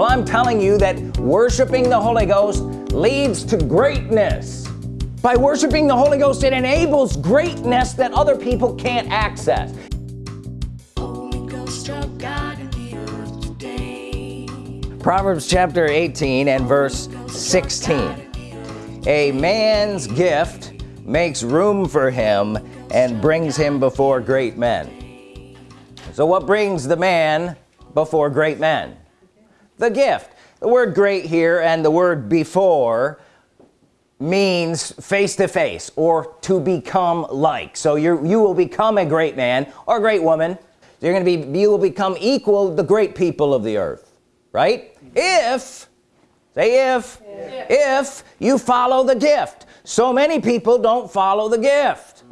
well I'm telling you that worshiping the Holy Ghost leads to greatness. By worshiping the Holy Ghost it enables greatness that other people can't access. Proverbs chapter 18 and verse 16 a man's gift makes room for him and brings him before great men. So what brings the man before great men the gift. The word great here and the word before means face-to-face or to become like. So you you will become a great man or great woman. You're gonna be you will become equal the great people of the earth right? If say if if you follow the gift. So many people don't follow the gift.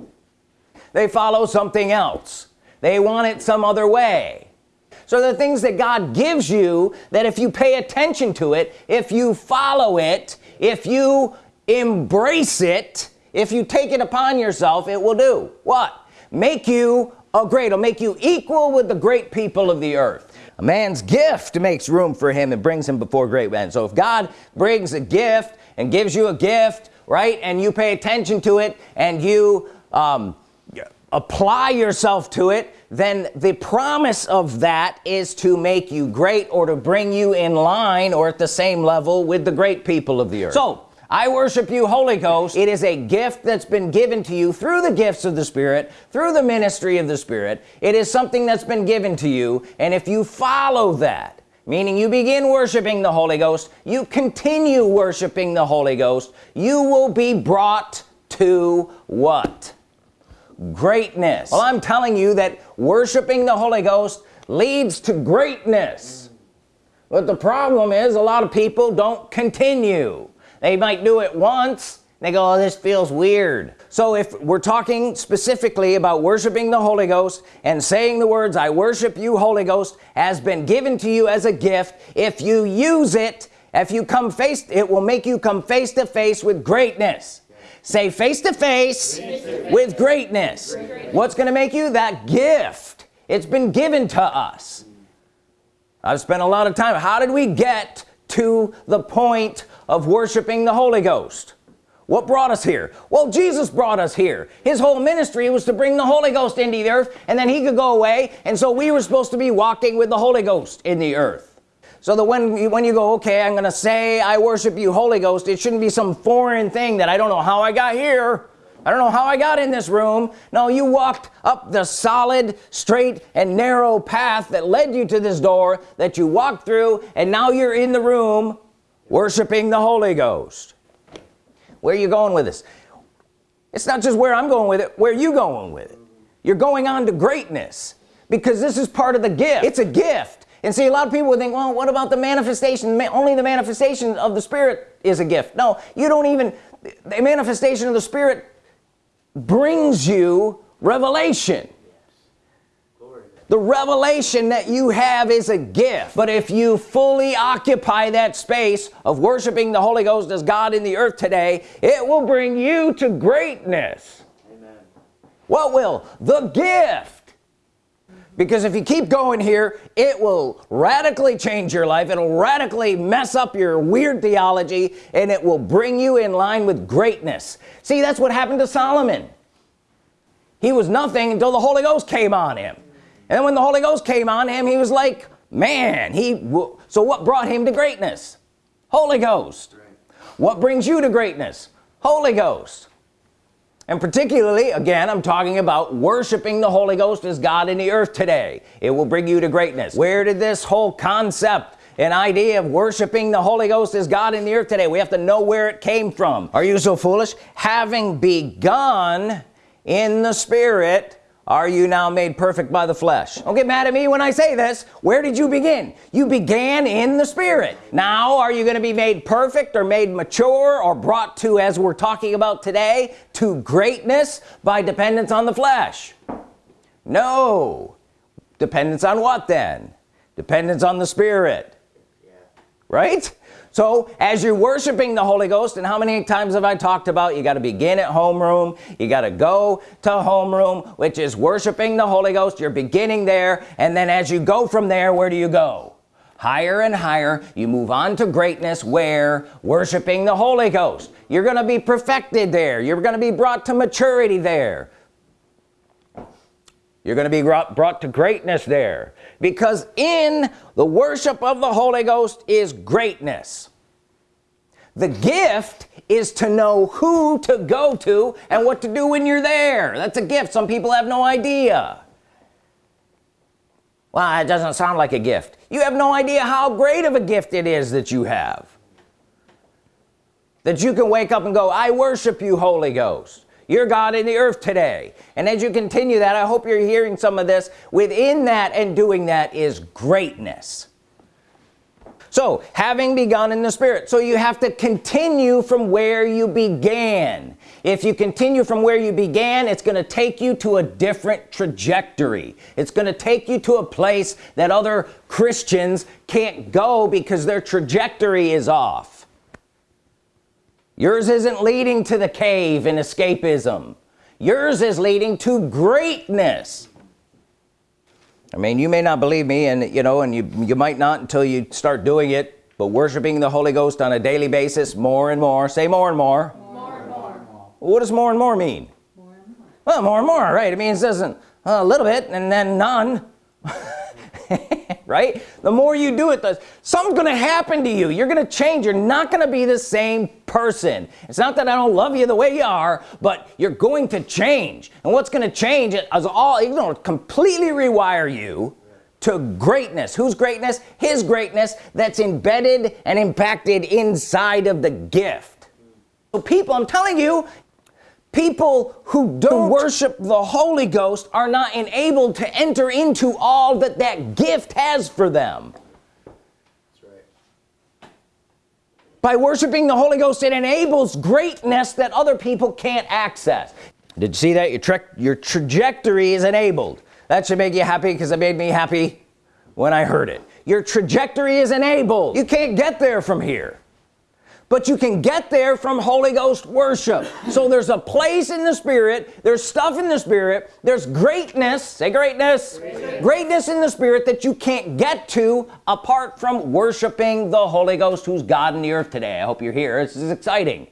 They follow something else. They want it some other way so the things that God gives you that if you pay attention to it if you follow it if you embrace it if you take it upon yourself it will do. What? Make you a great it'll make you equal with the great people of the earth. A man's gift makes room for him and brings him before great men. So if God brings a gift and gives you a gift right and you pay attention to it and you um, apply yourself to it then the promise of that is to make you great or to bring you in line or at the same level with the great people of the earth. So I worship you Holy Ghost. It is a gift that's been given to you through the gifts of the Spirit through the ministry of the Spirit. It is something that's been given to you and if you follow that meaning you begin worshiping the Holy Ghost you continue worshiping the Holy Ghost you will be brought to what greatness. Well I'm telling you that worshiping the Holy Ghost leads to greatness. But the problem is a lot of people don't continue. They might do it once they go oh, this feels weird. So if we're talking specifically about worshiping the Holy Ghost and saying the words I worship you Holy Ghost has been given to you as a gift if you use it if you come face it will make you come face to face with greatness say face to face, with greatness. What's gonna make you? That gift. It's been given to us. I've spent a lot of time. How did we get to the point of worshiping the Holy Ghost? What brought us here? Well Jesus brought us here. His whole ministry was to bring the Holy Ghost into the earth and then he could go away and so we were supposed to be walking with the Holy Ghost in the earth so that when you, when you go okay I'm gonna say I worship you Holy Ghost it shouldn't be some foreign thing that I don't know how I got here. I don't know how I got in this room. No you walked up the solid straight and narrow path that led you to this door that you walked through and now you're in the room worshiping the Holy Ghost. Where are you going with this? It's not just where I'm going with it where you going with it. You're going on to greatness because this is part of the gift. It's a gift and see a lot of people would think well what about the manifestation? Only the manifestation of the Spirit is a gift. No you don't even the manifestation of the Spirit brings you revelation. The revelation that you have is a gift. But if you fully occupy that space of worshiping the Holy Ghost as God in the earth today it will bring you to greatness. Amen. what will? The gift because if you keep going here it will radically change your life. It'll radically mess up your weird theology and it will bring you in line with greatness. See that's what happened to Solomon. He was nothing until the Holy Ghost came on him. And when the Holy Ghost came on him he was like man he so what brought him to greatness? Holy Ghost. What brings you to greatness? Holy Ghost and particularly again I'm talking about worshiping the Holy Ghost as God in the earth today. It will bring you to greatness. Where did this whole concept an idea of worshiping the Holy Ghost as God in the earth today? We have to know where it came from. Are you so foolish? Having begun in the spirit are you now made perfect by the flesh? Don't get mad at me when I say this. Where did you begin? You began in the spirit. Now are you gonna be made perfect or made mature or brought to as we're talking about today to greatness by dependence on the flesh? No. Dependence on what then? Dependence on the spirit. Right so as you're worshiping the Holy Ghost and how many times have I talked about you got to begin at homeroom you got to go to homeroom which is worshiping the Holy Ghost you're beginning there and then as you go from there where do you go? Higher and higher you move on to greatness where? Worshiping the Holy Ghost. You're gonna be perfected there you're gonna be brought to maturity there you're gonna be brought to greatness there. Because in the worship of the Holy Ghost is greatness. The gift is to know who to go to and what to do when you're there. That's a gift. Some people have no idea. Well it doesn't sound like a gift. You have no idea how great of a gift it is that you have. That you can wake up and go I worship you Holy Ghost you're God in the earth today. And as you continue that I hope you're hearing some of this. Within that and doing that is greatness. So having begun in the spirit. So you have to continue from where you began. If you continue from where you began it's gonna take you to a different trajectory. It's gonna take you to a place that other Christians can't go because their trajectory is off yours isn't leading to the cave and escapism. Yours is leading to greatness. I mean you may not believe me and you know and you you might not until you start doing it but worshiping the Holy Ghost on a daily basis more and more. Say more and more, more, and more. what does more and more mean? More and more. well more and more right. It means doesn't a little bit and then none right? The more you do it the something's gonna happen to you. You're gonna change. You're not gonna be the same person. It's not that I don't love you the way you are but you're going to change. And what's gonna change it as all you know completely rewire you to greatness. Whose greatness? His greatness that's embedded and impacted inside of the gift. So people I'm telling you people who don't worship the Holy Ghost are not enabled to enter into all that that gift has for them. That's right. by worshiping the Holy Ghost it enables greatness that other people can't access. Did you see that? Your trick your trajectory is enabled. That should make you happy because it made me happy when I heard it. Your trajectory is enabled. You can't get there from here but you can get there from Holy Ghost worship. So there's a place in the Spirit there's stuff in the Spirit there's greatness say greatness greatness, greatness in the Spirit that you can't get to apart from worshiping the Holy Ghost who's God in the earth today. I hope you're here. This is exciting.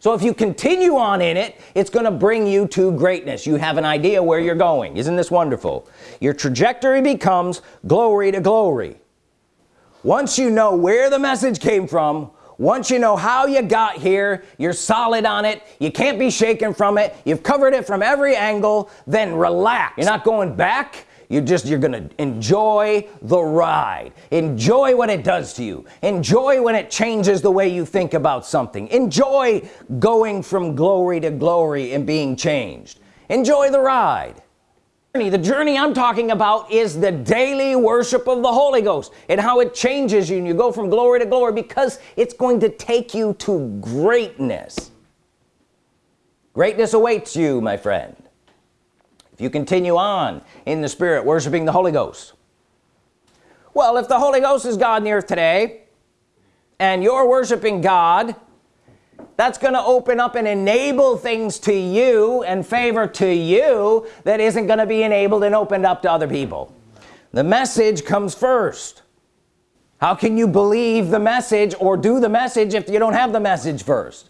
So if you continue on in it it's gonna bring you to greatness. You have an idea where you're going. Isn't this wonderful? Your trajectory becomes glory to glory. Once you know where the message came from once you know how you got here you're solid on it you can't be shaken from it you've covered it from every angle then relax. You're not going back You're just you're gonna enjoy the ride. Enjoy what it does to you. Enjoy when it changes the way you think about something. Enjoy going from glory to glory and being changed. Enjoy the ride the journey I'm talking about is the daily worship of the Holy Ghost and how it changes you and you go from glory to glory because it's going to take you to greatness. Greatness awaits you my friend. If you continue on in the Spirit worshiping the Holy Ghost. Well if the Holy Ghost is God in the earth today and you're worshiping God that's gonna open up and enable things to you and favor to you that isn't gonna be enabled and opened up to other people. The message comes first. How can you believe the message or do the message if you don't have the message first?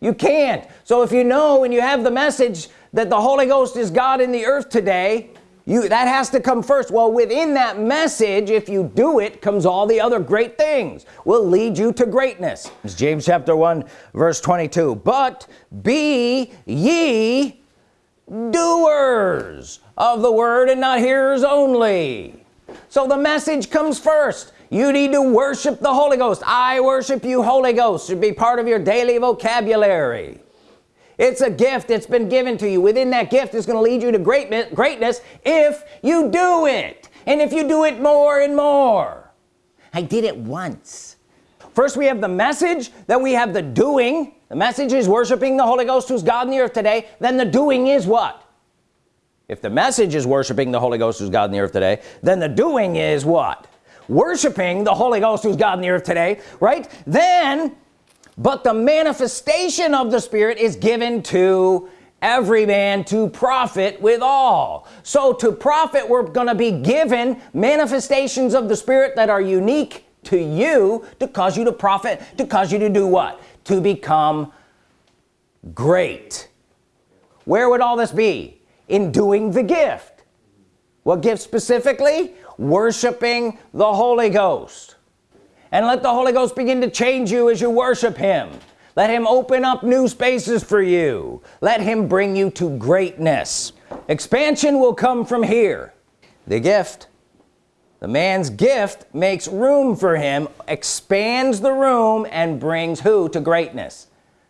You can't. So if you know and you have the message that the Holy Ghost is God in the earth today you that has to come first. Well within that message if you do it comes all the other great things will lead you to greatness. It's James chapter 1 verse 22 but be ye doers of the word and not hearers only. So the message comes first. You need to worship the Holy Ghost. I worship you Holy Ghost. Should be part of your daily vocabulary it's a gift that's been given to you. Within that gift is going to lead you to greatness greatness if you do it. And if you do it more and more. I did it once. First we have the message then we have the doing. The message is worshiping the Holy Ghost who's God in the earth today. Then the doing is what? If the message is worshiping the Holy Ghost who's God in the earth today then the doing is what? Worshiping the Holy Ghost who's God in the earth today right? Then but the manifestation of the Spirit is given to every man to profit with all. So to profit we're gonna be given manifestations of the Spirit that are unique to you to cause you to profit to cause you to do what? To become great. Where would all this be? In doing the gift. What gift specifically? Worshiping the Holy Ghost and let the Holy Ghost begin to change you as you worship him. Let him open up new spaces for you. Let him bring you to greatness. Expansion will come from here. The gift the man's gift makes room for him expands the room and brings who to greatness?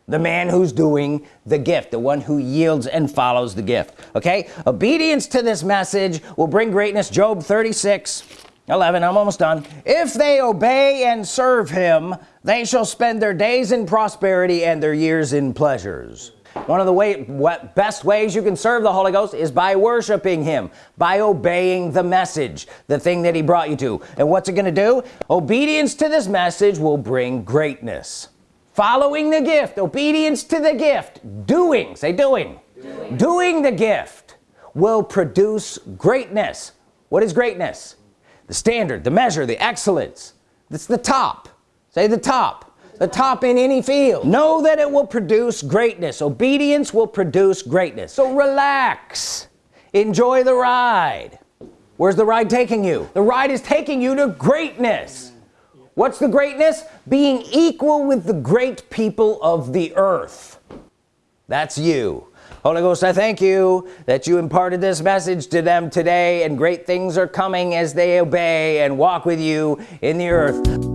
The man who's doing the gift the one who yields and follows the gift. Okay? Obedience to this message will bring greatness. Job 36 11 I'm almost done. If they obey and serve him they shall spend their days in prosperity and their years in pleasures. One of the way what best ways you can serve the Holy Ghost is by worshiping him by obeying the message the thing that he brought you to. And what's it gonna do? Obedience to this message will bring greatness. Following the gift obedience to the gift doing say doing. Doing, doing the gift will produce greatness. What is greatness the standard the measure the excellence. It's the top. Say the top. The top in any field. Know that it will produce greatness. Obedience will produce greatness. So relax. Enjoy the ride. Where's the ride taking you? The ride is taking you to greatness. What's the greatness? Being equal with the great people of the earth. That's you Holy Ghost I thank you that you imparted this message to them today and great things are coming as they obey and walk with you in the earth